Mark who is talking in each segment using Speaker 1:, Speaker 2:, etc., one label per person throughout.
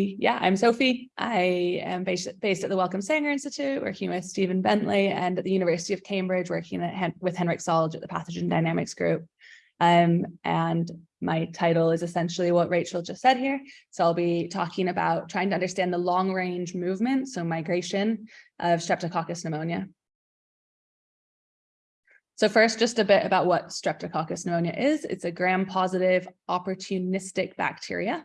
Speaker 1: Yeah, I'm Sophie. I am based, based at the Wellcome Sanger Institute, working with Stephen Bentley and at the University of Cambridge, working at, with Henrik Solge at the Pathogen Dynamics Group. Um, and my title is essentially what Rachel just said here. So I'll be talking about trying to understand the long range movement, so migration of Streptococcus pneumonia. So first, just a bit about what Streptococcus pneumonia is. It's a gram-positive opportunistic bacteria.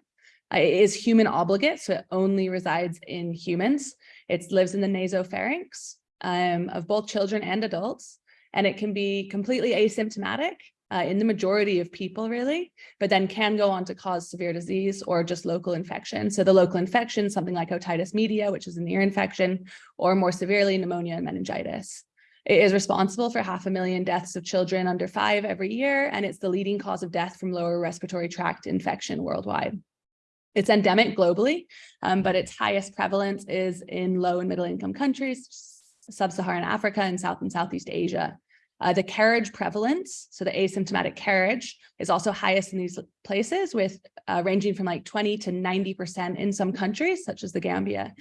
Speaker 1: It is human obligate, so it only resides in humans. It lives in the nasopharynx um, of both children and adults, and it can be completely asymptomatic uh, in the majority of people really, but then can go on to cause severe disease or just local infection. So the local infection, something like otitis media, which is an ear infection, or more severely pneumonia and meningitis. It is responsible for half a million deaths of children under five every year, and it's the leading cause of death from lower respiratory tract infection worldwide. It's endemic globally, um, but its highest prevalence is in low and middle income countries, sub-Saharan Africa and South and Southeast Asia. Uh, the carriage prevalence, so the asymptomatic carriage, is also highest in these places with uh, ranging from like 20 to 90% in some countries, such as the Gambia.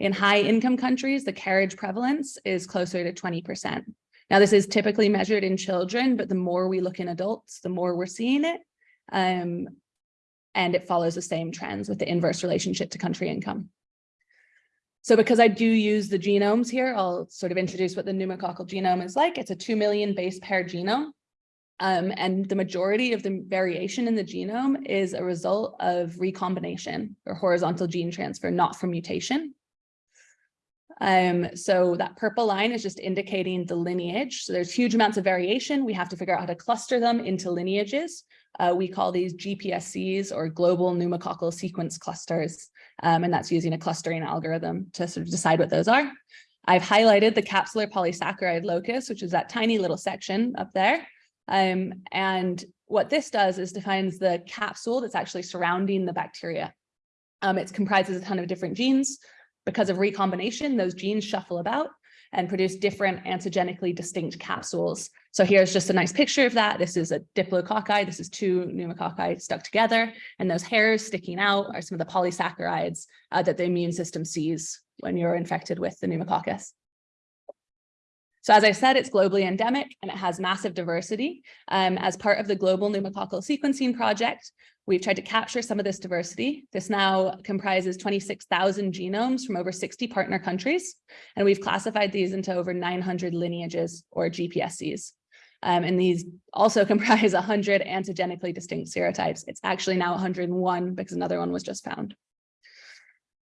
Speaker 1: In high income countries, the carriage prevalence is closer to 20%. Now, this is typically measured in children, but the more we look in adults, the more we're seeing it. Um, and it follows the same trends with the inverse relationship to country income. So because I do use the genomes here, I'll sort of introduce what the pneumococcal genome is like. It's a 2 million base pair genome. Um, and the majority of the variation in the genome is a result of recombination or horizontal gene transfer, not from mutation. Um, so that purple line is just indicating the lineage. So there's huge amounts of variation. We have to figure out how to cluster them into lineages. Uh, we call these GPSCs or global pneumococcal sequence clusters. Um, and that's using a clustering algorithm to sort of decide what those are. I've highlighted the capsular polysaccharide locus, which is that tiny little section up there. Um, and what this does is defines the capsule that's actually surrounding the bacteria. Um, it comprises a ton of different genes. Because of recombination, those genes shuffle about and produce different antigenically distinct capsules. So here's just a nice picture of that. This is a diplococci. This is two pneumococci stuck together. And those hairs sticking out are some of the polysaccharides uh, that the immune system sees when you're infected with the pneumococcus. So as I said, it's globally endemic and it has massive diversity. Um, as part of the Global Pneumococcal Sequencing Project, we've tried to capture some of this diversity. This now comprises 26,000 genomes from over 60 partner countries, and we've classified these into over 900 lineages or GPSCs. Um, and these also comprise 100 antigenically distinct serotypes. It's actually now 101 because another one was just found.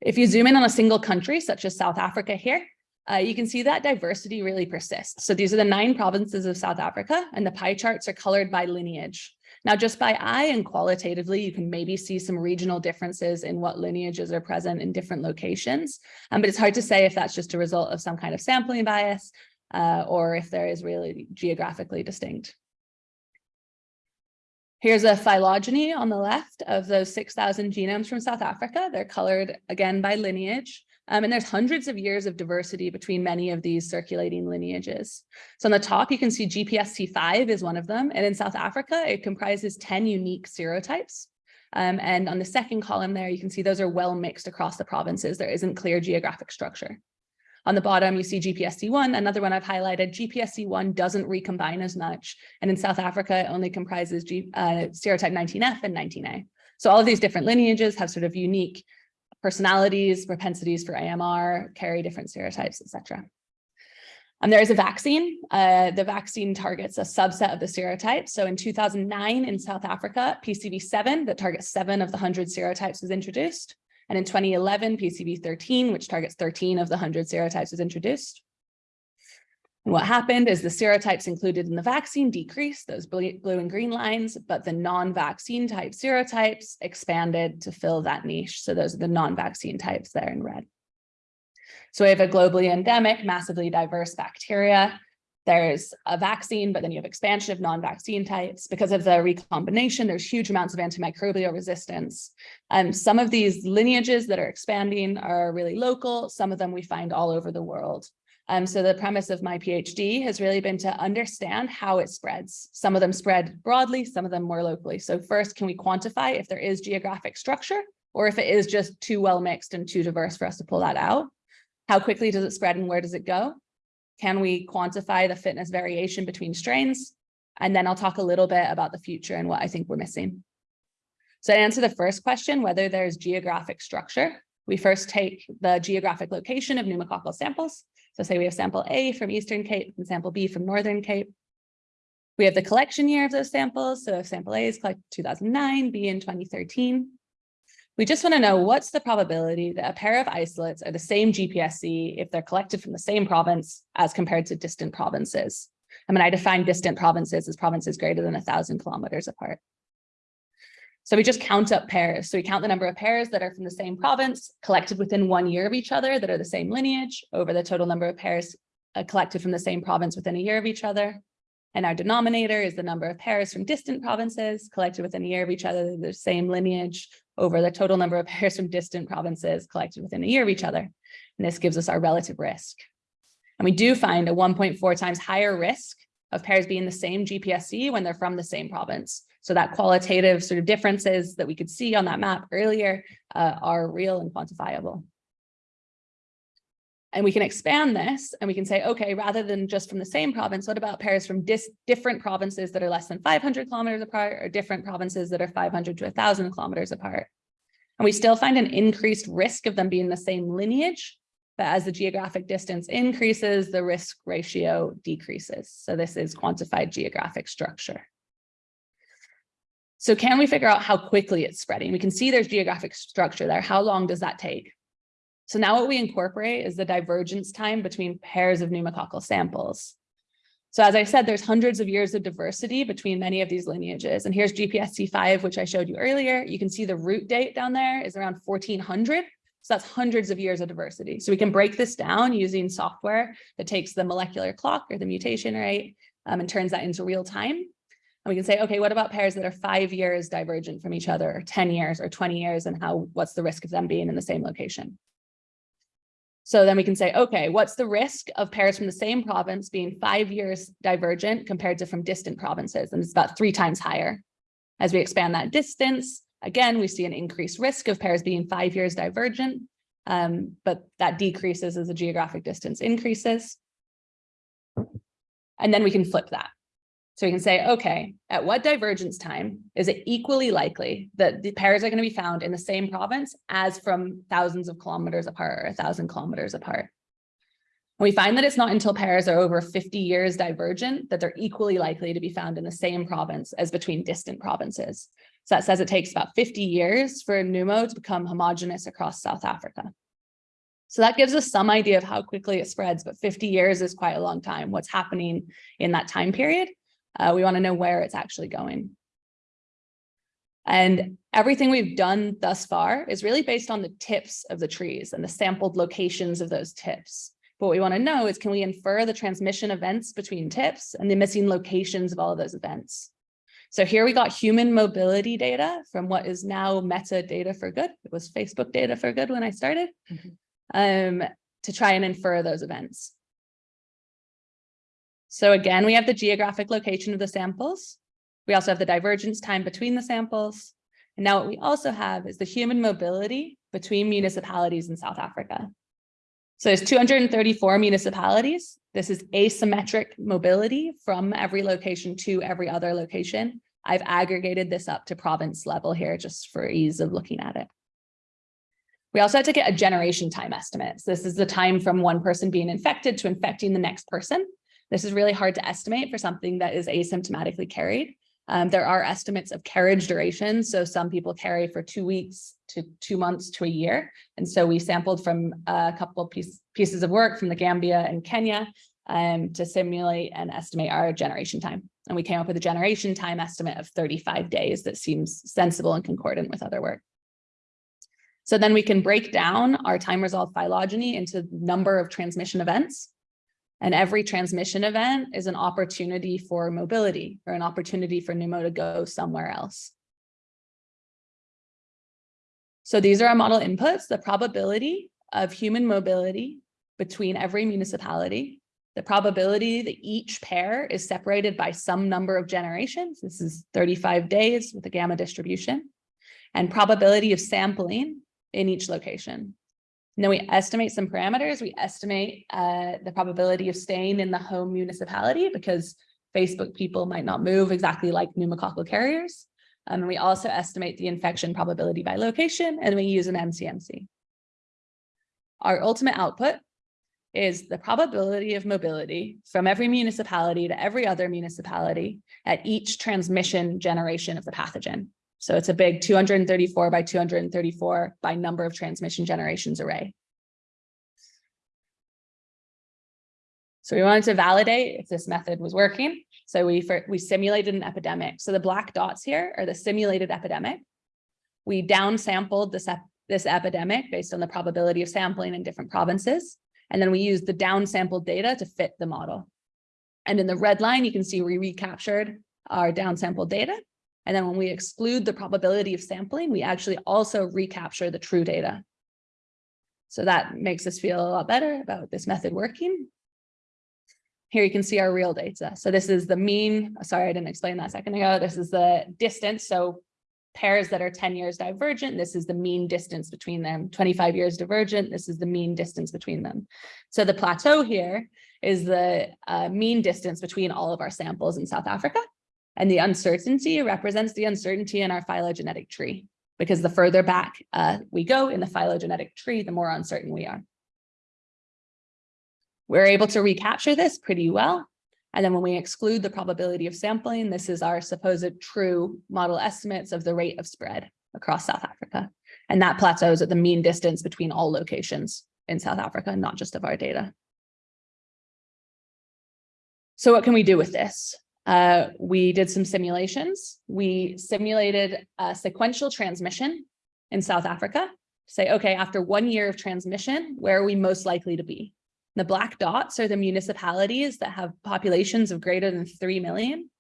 Speaker 1: If you zoom in on a single country, such as South Africa here, uh, you can see that diversity really persists. So these are the nine provinces of South Africa and the pie charts are colored by lineage. Now, just by eye and qualitatively, you can maybe see some regional differences in what lineages are present in different locations, um, but it's hard to say if that's just a result of some kind of sampling bias uh, or if there is really geographically distinct. Here's a phylogeny on the left of those 6,000 genomes from South Africa. They're colored again by lineage. Um, and there's hundreds of years of diversity between many of these circulating lineages. So on the top, you can see GPSC5 is one of them. And in South Africa, it comprises 10 unique serotypes. Um, and on the second column there, you can see those are well mixed across the provinces. There isn't clear geographic structure. On the bottom, you see GPSC1, another one I've highlighted. GPSC1 doesn't recombine as much. And in South Africa, it only comprises G, uh, serotype 19F and 19A. So all of these different lineages have sort of unique personalities, propensities for AMR, carry different serotypes, etc. And there is a vaccine. Uh, the vaccine targets a subset of the serotypes. So in 2009 in South Africa, PCV7 that targets seven of the 100 serotypes was introduced. And in 2011, PCV13, which targets 13 of the 100 serotypes was introduced. What happened is the serotypes included in the vaccine decreased, those blue and green lines, but the non-vaccine type serotypes expanded to fill that niche. So those are the non-vaccine types there in red. So we have a globally endemic, massively diverse bacteria. There's a vaccine, but then you have expansion of non-vaccine types. Because of the recombination, there's huge amounts of antimicrobial resistance. Um, some of these lineages that are expanding are really local. Some of them we find all over the world. Um, so the premise of my PhD has really been to understand how it spreads. Some of them spread broadly, some of them more locally. So first, can we quantify if there is geographic structure Or if it is just too well mixed and too diverse for us to pull that out, how quickly does it spread and where does it go? Can we quantify the fitness variation between strains? And then I'll talk a little bit about the future and what I think we're missing. So to answer the first question, whether there's geographic structure, we first take the geographic location of pneumococcal samples. So say we have sample A from Eastern Cape and sample B from Northern Cape. We have the collection year of those samples. So if sample A is collected 2009, B in 2013. We just want to know what's the probability that a pair of isolates are the same GPSC if they're collected from the same province as compared to distant provinces. I mean, I define distant provinces as provinces greater than a thousand kilometers apart. So we just count up pairs. So we count the number of pairs that are from the same province collected within one year of each other that are the same lineage over the total number of pairs uh, collected from the same province within a year of each other. And our denominator is the number of pairs from distant provinces collected within a year of each other, the same lineage over the total number of pairs from distant provinces collected within a year of each other. And this gives us our relative risk. And we do find a 1.4 times higher risk of pairs being the same GPSC when they're from the same province. So that qualitative sort of differences that we could see on that map earlier uh, are real and quantifiable. And we can expand this and we can say, okay, rather than just from the same province, what about pairs from different provinces that are less than 500 kilometers apart or different provinces that are 500 to 1000 kilometers apart? And we still find an increased risk of them being the same lineage, but as the geographic distance increases, the risk ratio decreases. So this is quantified geographic structure. So can we figure out how quickly it's spreading? We can see there's geographic structure there. How long does that take? So now what we incorporate is the divergence time between pairs of pneumococcal samples. So as I said, there's hundreds of years of diversity between many of these lineages. And here's GPSC5, which I showed you earlier. You can see the root date down there is around 1400. So that's hundreds of years of diversity. So we can break this down using software that takes the molecular clock or the mutation rate um, and turns that into real time. And we can say, okay, what about pairs that are five years divergent from each other, or 10 years or 20 years, and how what's the risk of them being in the same location? So then we can say, okay, what's the risk of pairs from the same province being five years divergent compared to from distant provinces? And it's about three times higher. As we expand that distance, again, we see an increased risk of pairs being five years divergent, um, but that decreases as the geographic distance increases. And then we can flip that. So we can say, okay, at what divergence time is it equally likely that the pairs are going to be found in the same province as from thousands of kilometers apart or a thousand kilometers apart? And we find that it's not until pairs are over 50 years divergent that they're equally likely to be found in the same province as between distant provinces. So that says it takes about 50 years for a pneumo to become homogenous across South Africa. So that gives us some idea of how quickly it spreads, but 50 years is quite a long time. What's happening in that time period? Uh, we want to know where it's actually going. And everything we've done thus far is really based on the tips of the trees and the sampled locations of those tips. But what we want to know is can we infer the transmission events between tips and the missing locations of all of those events? So here we got human mobility data from what is now Meta data for good. It was Facebook data for good when I started mm -hmm. um, to try and infer those events. So again, we have the geographic location of the samples. We also have the divergence time between the samples. And now what we also have is the human mobility between municipalities in South Africa. So there's 234 municipalities. This is asymmetric mobility from every location to every other location. I've aggregated this up to province level here just for ease of looking at it. We also had to get a generation time estimate. So this is the time from one person being infected to infecting the next person. This is really hard to estimate for something that is asymptomatically carried. Um, there are estimates of carriage duration. So some people carry for two weeks to two months to a year. And so we sampled from a couple piece, pieces of work from the Gambia and Kenya um, to simulate and estimate our generation time. And we came up with a generation time estimate of 35 days that seems sensible and concordant with other work. So then we can break down our time resolved phylogeny into number of transmission events. And every transmission event is an opportunity for mobility or an opportunity for Pneumo to go somewhere else. So these are our model inputs, the probability of human mobility between every municipality, the probability that each pair is separated by some number of generations. This is 35 days with a gamma distribution. and probability of sampling in each location. And then we estimate some parameters. We estimate uh, the probability of staying in the home municipality because Facebook people might not move exactly like pneumococcal carriers. Um, and we also estimate the infection probability by location, and we use an MCMC. Our ultimate output is the probability of mobility from every municipality to every other municipality at each transmission generation of the pathogen. So it's a big 234 by 234 by number of transmission generations array. So we wanted to validate if this method was working. So we, for, we simulated an epidemic. So the black dots here are the simulated epidemic. We downsampled this, ep this epidemic based on the probability of sampling in different provinces. And then we used the downsampled data to fit the model. And in the red line, you can see we recaptured our downsampled data. And then when we exclude the probability of sampling, we actually also recapture the true data. So that makes us feel a lot better about this method working. Here you can see our real data. So this is the mean, sorry, I didn't explain that a second ago. This is the distance. So pairs that are 10 years divergent, this is the mean distance between them, 25 years divergent, this is the mean distance between them. So the plateau here is the uh, mean distance between all of our samples in South Africa. And the uncertainty represents the uncertainty in our phylogenetic tree, because the further back uh, we go in the phylogenetic tree, the more uncertain we are. We're able to recapture this pretty well. And then when we exclude the probability of sampling, this is our supposed true model estimates of the rate of spread across South Africa. And that plateaus at the mean distance between all locations in South Africa, not just of our data. So what can we do with this? Uh, we did some simulations. We simulated a sequential transmission in South Africa. Say, okay, after one year of transmission, where are we most likely to be? The black dots are the municipalities that have populations of greater than 3 million.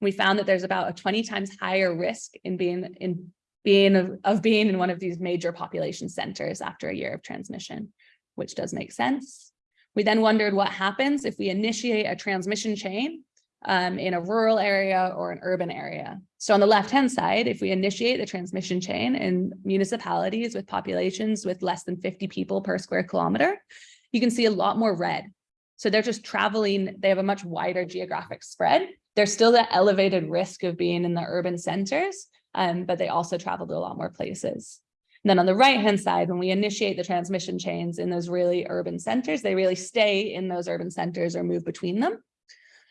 Speaker 1: We found that there's about a 20 times higher risk in being in being of, of being in one of these major population centers after a year of transmission, which does make sense. We then wondered what happens if we initiate a transmission chain um, in a rural area or an urban area. So on the left-hand side, if we initiate the transmission chain in municipalities with populations with less than 50 people per square kilometer, you can see a lot more red. So they're just traveling, they have a much wider geographic spread. There's still that elevated risk of being in the urban centers, um, but they also travel to a lot more places. And then on the right-hand side, when we initiate the transmission chains in those really urban centers, they really stay in those urban centers or move between them.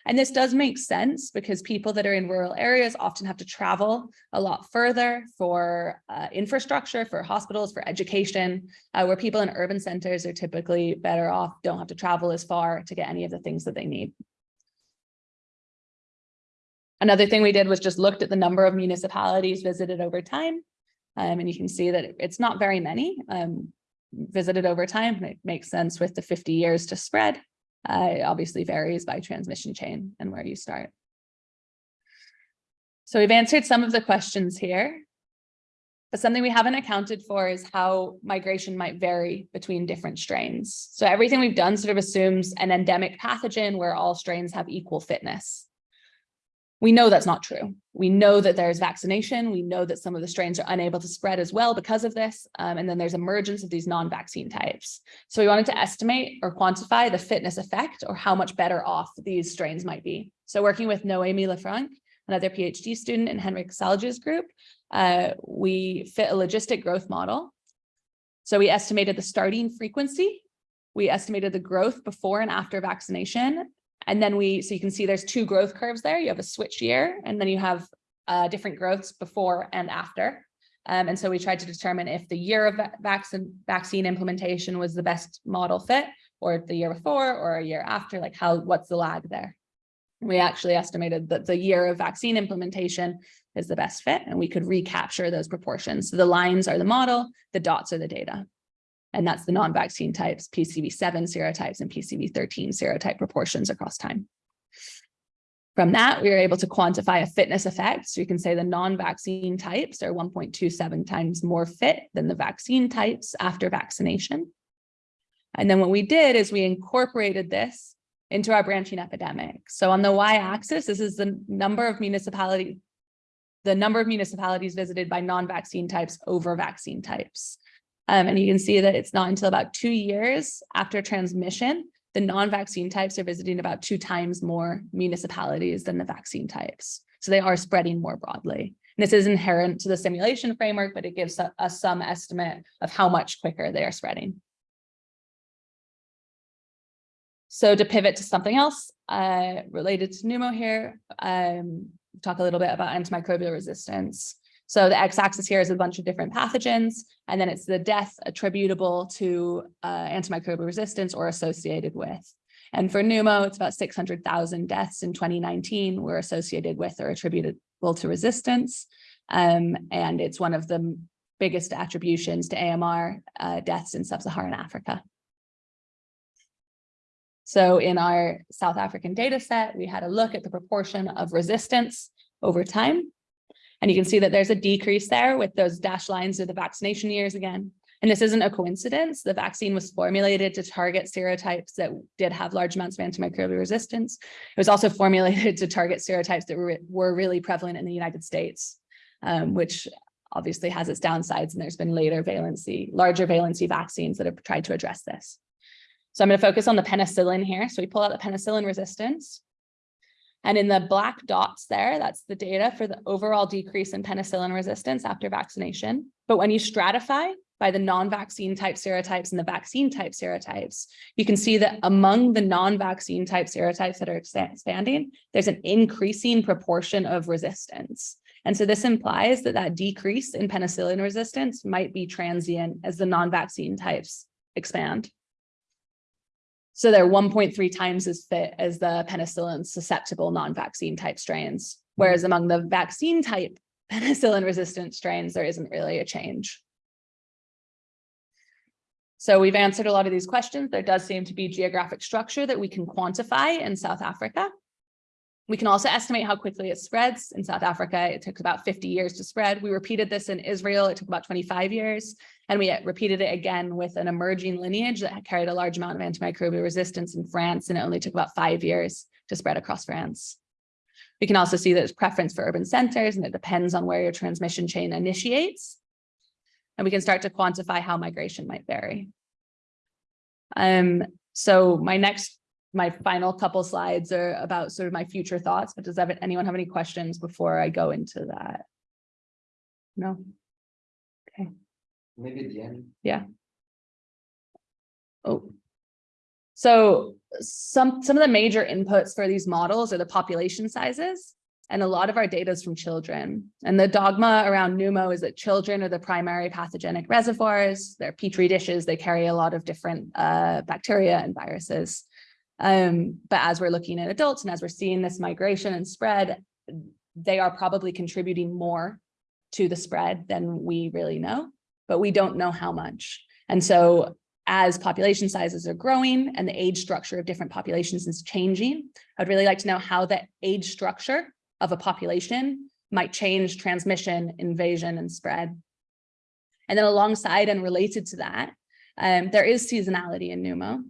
Speaker 1: And this does make sense because people that are in rural areas often have to travel a lot further for uh, infrastructure, for hospitals, for education, uh, where people in urban centers are typically better off, don't have to travel as far to get any of the things that they need. Another thing we did was just looked at the number of municipalities visited over time. Um, and you can see that it's not very many um, visited over time. It makes sense with the 50 years to spread. Uh, it obviously varies by transmission chain and where you start. So we've answered some of the questions here, but something we haven't accounted for is how migration might vary between different strains. So everything we've done sort of assumes an endemic pathogen where all strains have equal fitness. We know that's not true. We know that there's vaccination. We know that some of the strains are unable to spread as well because of this. Um, and then there's emergence of these non-vaccine types. So we wanted to estimate or quantify the fitness effect or how much better off these strains might be. So working with Noemi Lefranc, another PhD student in Henrik Salge's group, uh, we fit a logistic growth model. So we estimated the starting frequency. We estimated the growth before and after vaccination and then we, so you can see there's two growth curves there. You have a switch year, and then you have uh, different growths before and after. Um, and so we tried to determine if the year of vaccine vaccine implementation was the best model fit, or the year before, or a year after, like how, what's the lag there? We actually estimated that the year of vaccine implementation is the best fit, and we could recapture those proportions. So the lines are the model, the dots are the data and that's the non-vaccine types, PCV7 serotypes and PCV13 serotype proportions across time. From that, we were able to quantify a fitness effect. So you can say the non-vaccine types are 1.27 times more fit than the vaccine types after vaccination. And then what we did is we incorporated this into our branching epidemic. So on the y-axis, this is the number of municipality, the number of municipalities visited by non-vaccine types over vaccine types. Um, and you can see that it's not until about two years after transmission, the non-vaccine types are visiting about two times more municipalities than the vaccine types. So they are spreading more broadly. And this is inherent to the simulation framework, but it gives us some estimate of how much quicker they are spreading. So to pivot to something else uh, related to pneumo here, um, talk a little bit about antimicrobial resistance. So the x-axis here is a bunch of different pathogens, and then it's the death attributable to uh, antimicrobial resistance or associated with. And for pneumo, it's about 600,000 deaths in 2019 were associated with or attributable to resistance. Um, and it's one of the biggest attributions to AMR uh, deaths in sub-Saharan Africa. So in our South African data set, we had a look at the proportion of resistance over time. And you can see that there's a decrease there with those dashed lines of the vaccination years again. And this isn't a coincidence. The vaccine was formulated to target serotypes that did have large amounts of antimicrobial resistance. It was also formulated to target serotypes that were, were really prevalent in the United States, um, which obviously has its downsides. And there's been later valency, larger valency vaccines that have tried to address this. So I'm going to focus on the penicillin here. So we pull out the penicillin resistance. And in the black dots there, that's the data for the overall decrease in penicillin resistance after vaccination. But when you stratify by the non-vaccine type serotypes and the vaccine type serotypes, you can see that among the non-vaccine type serotypes that are expanding, there's an increasing proportion of resistance. And so this implies that that decrease in penicillin resistance might be transient as the non-vaccine types expand. So they're 1.3 times as fit as the penicillin susceptible non-vaccine type strains, whereas among the vaccine type penicillin resistant strains, there isn't really a change. So we've answered a lot of these questions. There does seem to be geographic structure that we can quantify in South Africa. We can also estimate how quickly it spreads. In South Africa, it took about 50 years to spread. We repeated this in Israel. It took about 25 years. And we repeated it again with an emerging lineage that carried a large amount of antimicrobial resistance in France. And it only took about five years to spread across France. We can also see that there's preference for urban centers and it depends on where your transmission chain initiates. And we can start to quantify how migration might vary. Um, so my next my final couple slides are about sort of my future thoughts, but does anyone have any questions before I go into that? No? Okay.
Speaker 2: Maybe at the end.
Speaker 1: Yeah. Oh. So some, some of the major inputs for these models are the population sizes. And a lot of our data is from children. And the dogma around pneumo is that children are the primary pathogenic reservoirs. They're petri dishes. They carry a lot of different uh, bacteria and viruses. Um, but as we're looking at adults and as we're seeing this migration and spread, they are probably contributing more to the spread than we really know, but we don't know how much. And so as population sizes are growing and the age structure of different populations is changing, I'd really like to know how the age structure of a population might change transmission, invasion, and spread. And then alongside and related to that, um, there is seasonality in pneumo.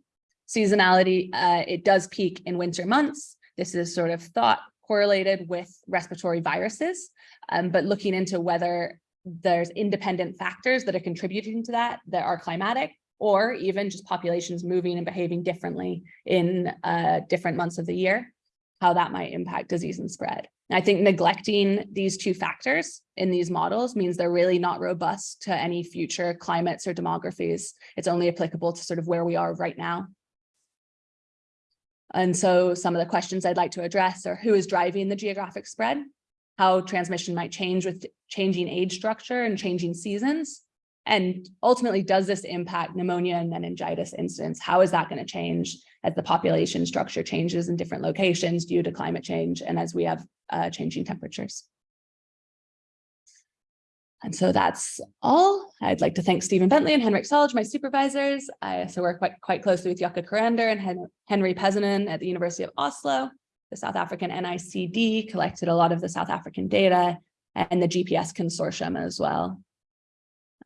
Speaker 1: Seasonality, uh, it does peak in winter months. This is sort of thought correlated with respiratory viruses, um, but looking into whether there's independent factors that are contributing to that, that are climatic, or even just populations moving and behaving differently in uh, different months of the year, how that might impact disease and spread. I think neglecting these two factors in these models means they're really not robust to any future climates or demographies. It's only applicable to sort of where we are right now. And so some of the questions I'd like to address are who is driving the geographic spread, how transmission might change with changing age structure and changing seasons, and ultimately, does this impact pneumonia and meningitis incidence? How is that going to change as the population structure changes in different locations due to climate change and as we have uh, changing temperatures? And so that's all. I'd like to thank Stephen Bentley and Henrik Solge, my supervisors. I also work quite, quite closely with Jukka Karander and Hen Henry Pesonen at the University of Oslo. The South African NICD collected a lot of the South African data and the GPS consortium as well.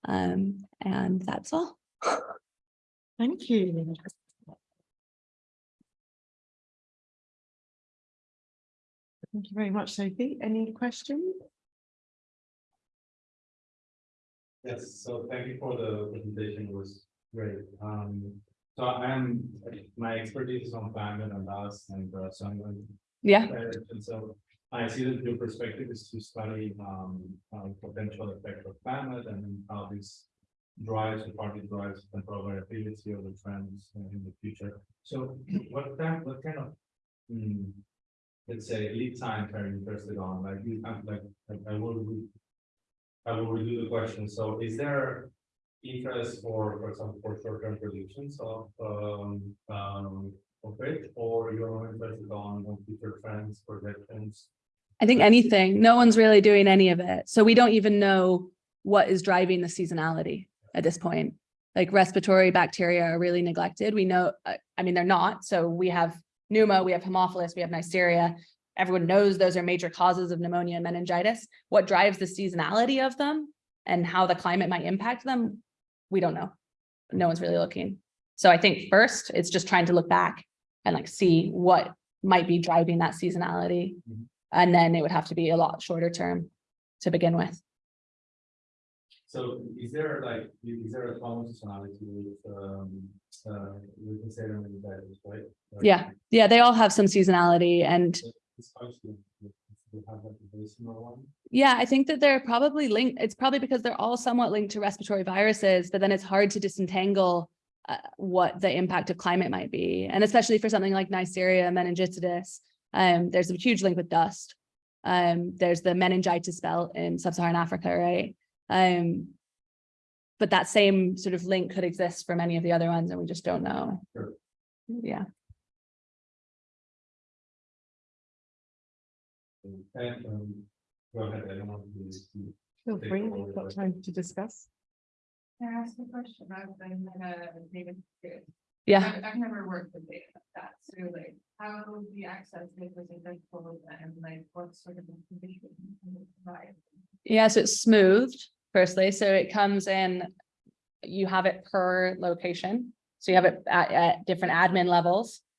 Speaker 1: Um, and that's all.
Speaker 3: Thank you. Thank you very much, Sophie. Any questions?
Speaker 2: Yes, so thank you for the presentation, it was great. Um, so I'm, my expertise is on climate and dust and uh, so I'm going
Speaker 1: Yeah,
Speaker 2: And so I see that your perspective is to study um uh, potential effect of climate and how this drives or partly drives control variability of the trends in the future. So what kind, what kind of hmm, let's say lead times are you interested on? Like you, I'm like, I- I will I will redo the question. So is there interest for, for example, for short-term predictions of um um of it, or you're more interested on on future trends, projections?
Speaker 1: I think anything, no one's really doing any of it. So we don't even know what is driving the seasonality at this point. Like respiratory bacteria are really neglected. We know, uh, I mean, they're not. So we have pneumo, we have Haemophilus, we have Neisseria. Everyone knows those are major causes of pneumonia and meningitis. What drives the seasonality of them and how the climate might impact them, we don't know. No one's really looking. So I think first, it's just trying to look back and like see what might be driving that seasonality.
Speaker 2: Mhm.
Speaker 1: And then it would have to be a lot shorter term to begin with.
Speaker 2: So is there like, is there a common seasonality with um uh with the that, right? Like,
Speaker 1: Yeah. Yeah, they all have some seasonality and
Speaker 2: It's actually, we have like a very similar one.
Speaker 1: yeah, I think that they're probably linked. It's probably because they're all somewhat linked to respiratory viruses, but then it's hard to disentangle uh, what the impact of climate might be. And especially for something like Neisseria meningitidis, um, there's a huge link with dust. Um, there's the meningitis belt in sub-Saharan Africa, right? Um, but that same sort of link could exist for many of the other ones and we just don't know.
Speaker 2: Sure.
Speaker 1: Yeah.
Speaker 2: And um, go ahead, I don't want to. to-
Speaker 3: Feel
Speaker 2: Take
Speaker 3: free,
Speaker 2: forward,
Speaker 3: we've got
Speaker 2: right.
Speaker 3: time to discuss.
Speaker 4: Can I ask a question? I've been uh data. good.
Speaker 1: Yeah.
Speaker 4: I've, I've never worked with data like that, so like, how do you access data in vegetables and like what sort of information can you provide?
Speaker 1: Yeah, so it's smoothed firstly, so it comes in, you have it per location. So you have it at, at different admin levels,
Speaker 4: Like,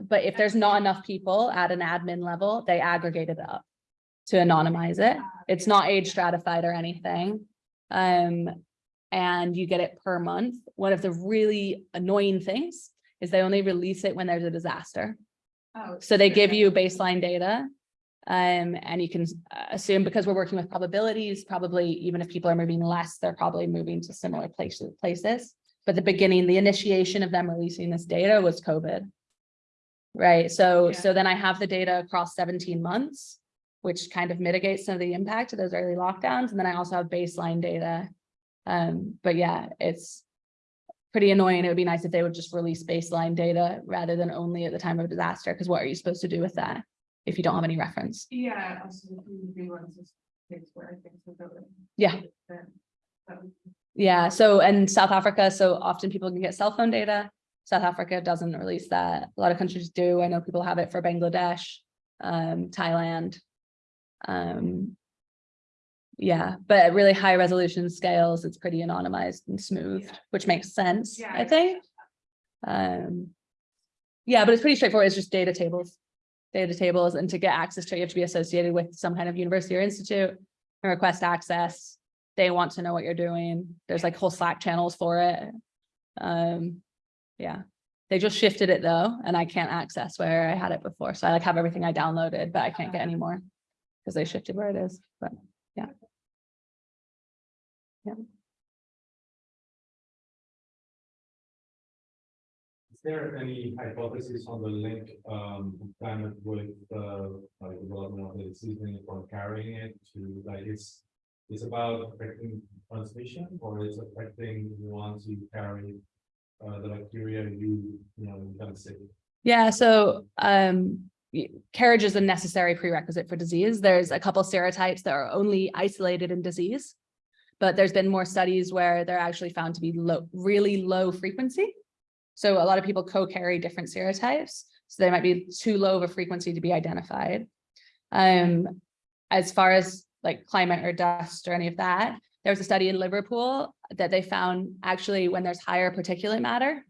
Speaker 1: but if there's not enough people at an admin level, they aggregate it up to anonymize it. It's not age stratified or anything. Um, and you get it per month. One of the really annoying things is they only release it when there's a disaster.
Speaker 4: Oh,
Speaker 1: So they give you baseline data. Um, and you can uh, assume because we're working with probabilities, probably even if people are moving less, they're probably moving to similar places, places. But the beginning, the initiation of them releasing this data was COVID. Right, so,
Speaker 4: Yeah.
Speaker 1: so then I have the data across seventeen months, which kind of mitigates some of the impact of those early lockdowns. And then I also have baseline data. Um, but yeah, it's pretty annoying. It would be nice if they would just release baseline data rather than only at the time of disaster, because what are you supposed to do with that? If you don't have any reference?
Speaker 4: Yeah, also the big ones is where I think so. that-
Speaker 1: Yeah.
Speaker 4: then that would-
Speaker 1: Yeah, so and South Africa, so often people can get cell phone data. South Africa doesn't release that. A lot of countries do. I know people have it for Bangladesh, um, Thailand. Um. Yeah, but at really high resolution scales, it's pretty anonymized and smoothed,
Speaker 4: Yeah.
Speaker 1: which makes sense,
Speaker 4: Yeah,
Speaker 1: I think. Um. Yeah, but it's pretty straightforward. It's just data tables. Data tables, and to get access to it, you have to be associated with some kind of university or institute and request access. They want to know what you're doing. There's like whole Slack channels for it. Um, yeah. They just shifted it though, and I can't access where I had it before. So I like have everything I downloaded, but I can't get any more. Because they shifted where it is, but yeah. Yeah.
Speaker 2: Is there any hypothesis on the link um of climate with uh development of the seasoning from carrying it to like it's. It's about affecting transmission or it's affecting once you carry uh the bacteria you, you know, kind of sick.
Speaker 1: Yeah, so um carriage is a necessary prerequisite for disease. There's a couple serotypes that are only isolated in disease. But there's been more studies where they're actually found to be low, really low frequency. So a lot of people co-carry different serotypes, so they might be too low of a frequency to be identified. Um, as far as like climate or dust or any of that, there was a study in Liverpool that they found actually when there's higher particulate matter,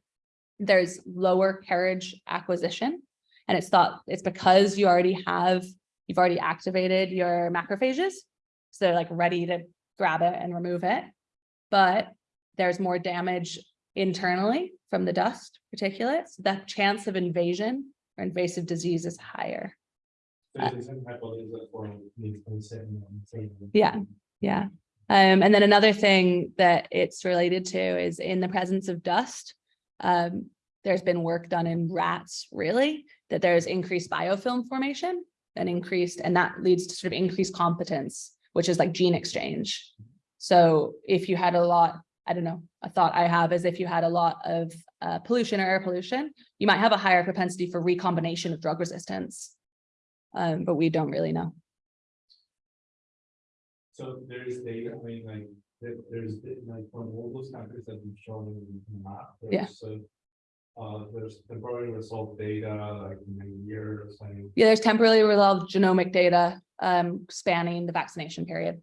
Speaker 1: there's lower carriage acquisition. And it's thought it's because you already have, you've already activated your macrophages. So they're like ready to grab it and remove it. But there's more damage internally from the dust particulates, the chance of invasion or invasive disease is higher.
Speaker 2: So it's the same hypothesis for the same- same-
Speaker 1: Yeah. Yeah. Um, and then another thing that it's related to is in the presence of dust. Um, there's been work done in rats, really, that there's increased biofilm formation and increased, and that leads to sort of increased competence, which is like gene exchange. So if you had a lot, I don't know, a thought I have is if you had a lot of uh, pollution or air pollution, you might have a higher propensity for recombination of drug resistance. Um, but we don't really know.
Speaker 2: So there is data, I mean, like, there, there's, the- like, from all those countries that we've shown in the map.
Speaker 1: Yeah.
Speaker 2: there's, uh, Uh, there's temporary result data, like in a year or something.
Speaker 1: Yeah, there's temporarily resolved genomic data um spanning the vaccination period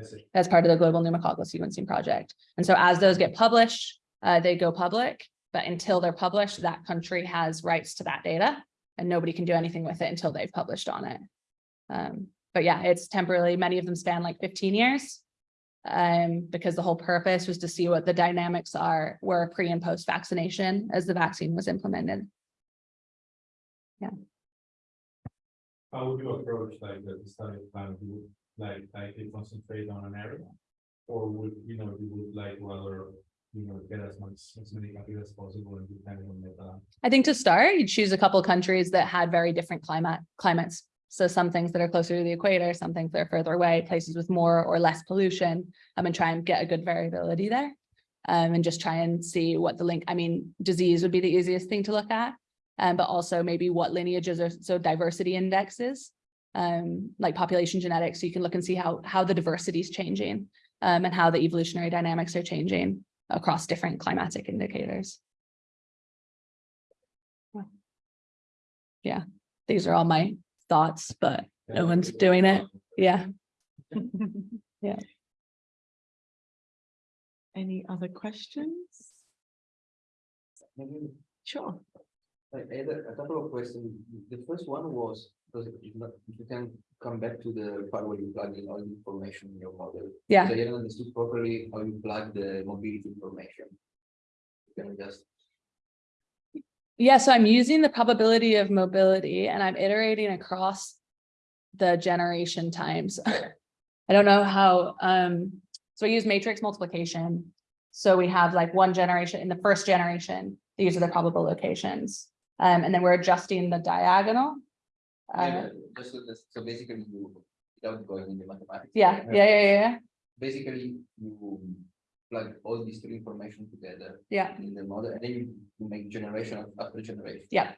Speaker 2: I see.
Speaker 1: as part of the global pneumococcal sequencing project. And so as those get published, uh, they go public, but until they're published, that country has rights to that data. And nobody can do anything with it until they've published on it. Um, but yeah, it's temporarily, many of them span like fifteen years. Um, because the whole purpose was to see what the dynamics are, were pre and post vaccination as the vaccine was implemented. Yeah.
Speaker 2: How would you approach like the study plan, you would like, like you concentrate on an area? Or would, you know, you would like rather, you know, get as much, as many countries as possible and depending on the.
Speaker 1: I think to start, you'd choose a couple countries that had very different climate climates. So some things that are closer to the equator, some things that are further away, places with more or less pollution, um, and try and get a good variability there. Um, and just try and see what the link, I mean, disease would be the easiest thing to look at. Um, but also maybe what lineages are, so diversity indexes. Um, like population genetics, so you can look and see how, how the diversity is changing. Um, and how the evolutionary dynamics are changing across different climatic indicators. Yeah, these are all my thoughts, but No one's doing it. yeah. Yeah.
Speaker 3: Any other questions? Sure.
Speaker 5: I I had a a couple of questions. The first one was, because if not, if you can come back to the part where you plug in all the information in your model.
Speaker 1: Yeah.
Speaker 5: So I didn't understood properly how you plug the mobility information. You Can just,
Speaker 1: Yeah, so I'm using the probability of mobility and I'm iterating across the generation times. I don't know how, um, so I use matrix multiplication. So we have like one generation, in the first generation, these are the probable locations. Um, and then we're adjusting the diagonal. Uh,
Speaker 5: Yeah, just so this- so basically you, without going into mathematics.
Speaker 1: yeah, yeah, yeah, yeah, yeah,
Speaker 5: Basically, you plug all these three information together
Speaker 1: yeah,
Speaker 5: in the model, and then you make generation after generation.
Speaker 1: Yeah.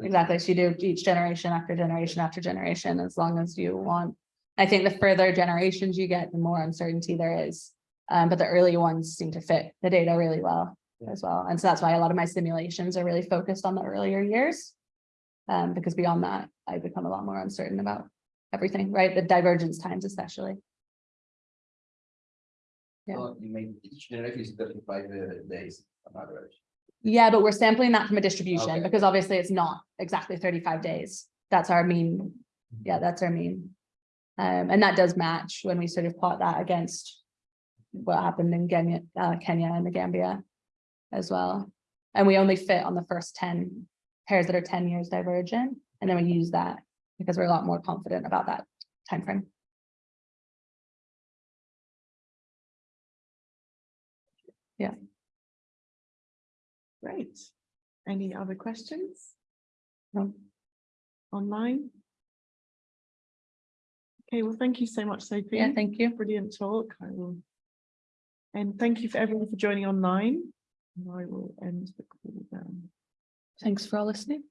Speaker 1: exactly. So you do each generation after generation after generation, as long as you want. I think the further generations you get, the more uncertainty there is. Um, but the early ones seem to fit the data really well
Speaker 5: Yeah.
Speaker 1: as well. And so that's why a lot of my simulations are really focused on the earlier years. Um, because beyond that, I become a lot more uncertain about everything, right? The divergence times especially. Yeah.
Speaker 5: So you make each generation is thirty-five uh, days on average.
Speaker 1: Yeah, but we're sampling that from a distribution
Speaker 5: Okay.
Speaker 1: because obviously it's not exactly thirty-five days. That's our mean. Yeah, that's our mean. Um, and that does match when we sort of plot that against what happened in Kenya, uh, Kenya and the Gambia as well. And we only fit on the first ten pairs that are ten years divergent, and then we use that because we're a lot more confident about that timeframe.
Speaker 3: Great. Any other questions
Speaker 1: No.
Speaker 3: online? Okay, well, thank you so much, Sophie.
Speaker 1: Yeah, thank you.
Speaker 3: Brilliant talk. I will. And thank you for everyone for joining online. And I will end the call down.
Speaker 1: Thanks for all listening.